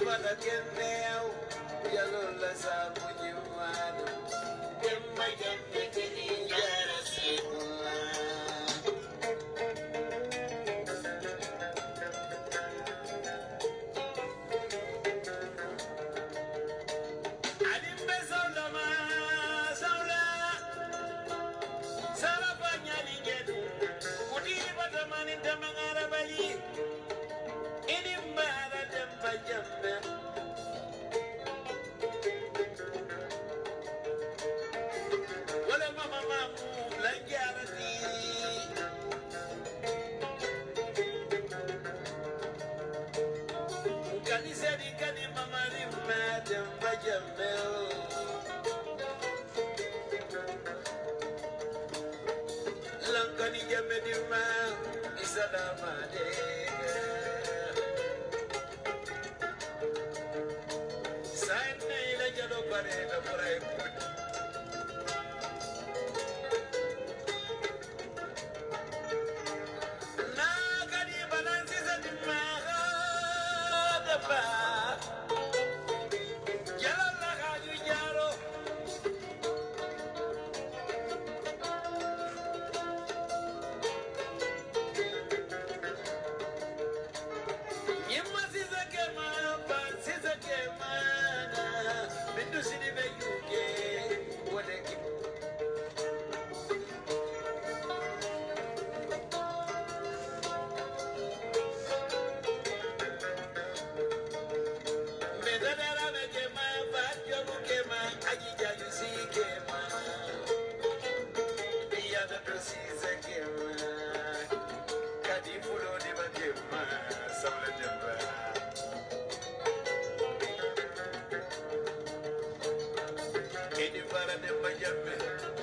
Watu wanakemea yalola za munyumano Isalama dega Sanne ila jalo bare la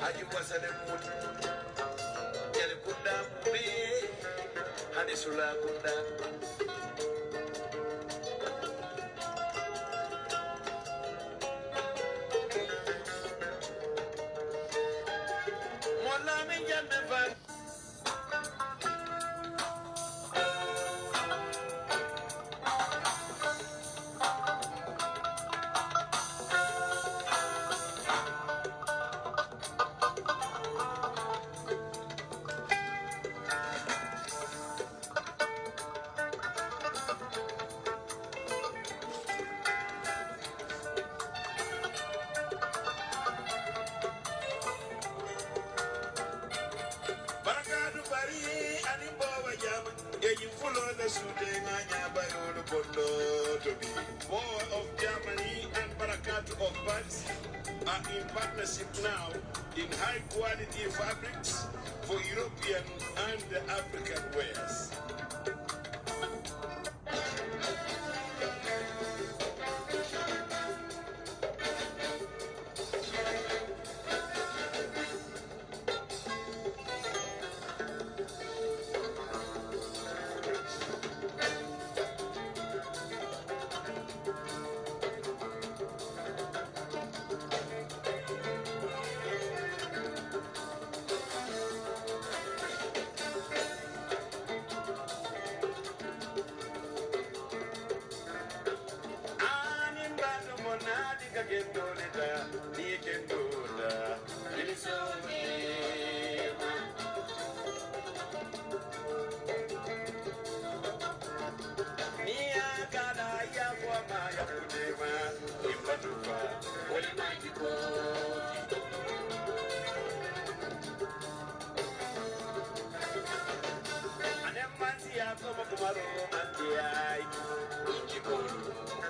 aji masale muti yali kunda mbe hani sula kunda Mola min jambe fati jama Yeji fulo le sude nganya bayolo bondo to be Boa of Germany and Barakatu of Paris are in partnership now in high quality fabrics for European and African wears. Majiko Anemansi ya koma kumaro mandiai Injiko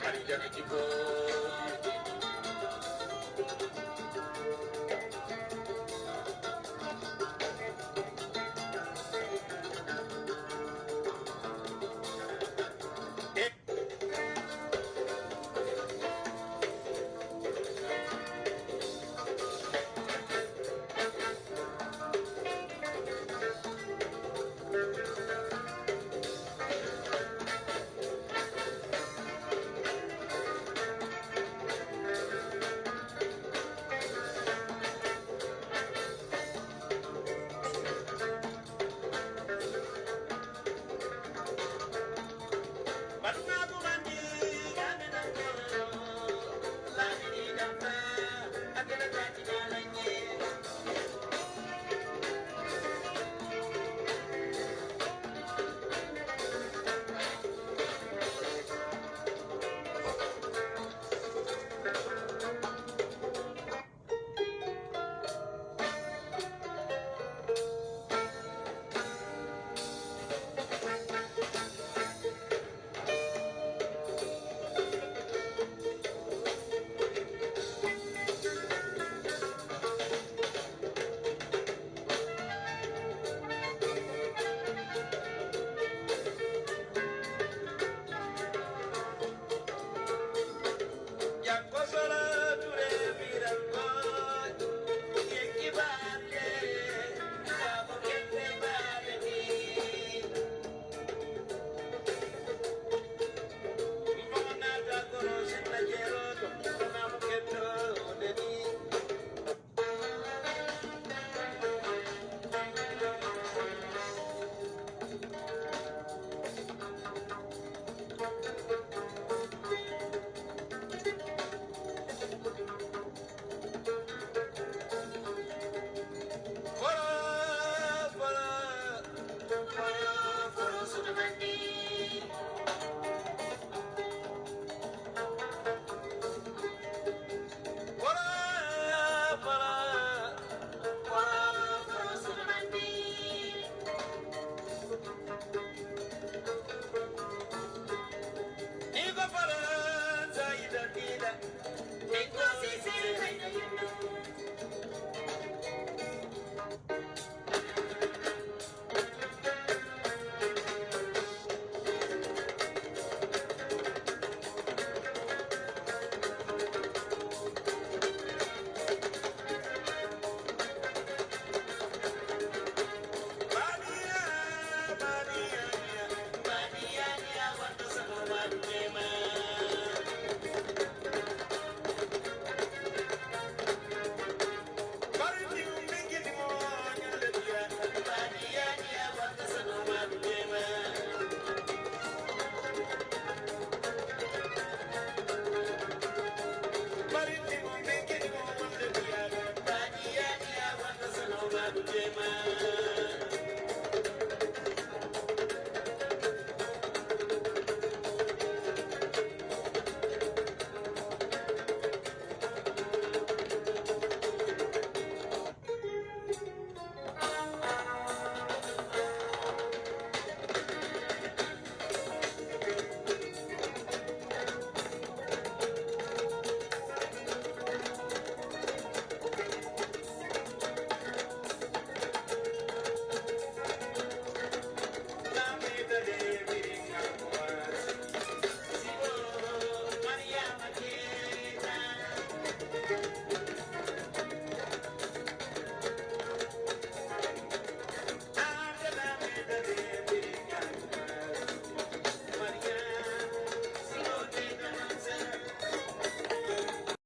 Kalija kijiko